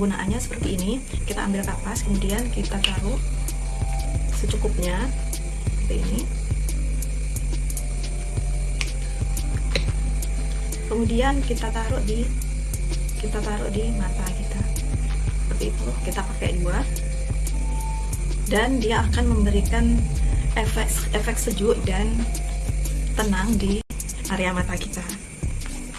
penggunaannya seperti ini. Kita ambil kapas kemudian kita taruh secukupnya seperti ini. Kemudian kita taruh di kita taruh di mata kita. Seperti itu. Kita pakai dua. Dan dia akan memberikan efek efek sejuk dan tenang di area mata kita.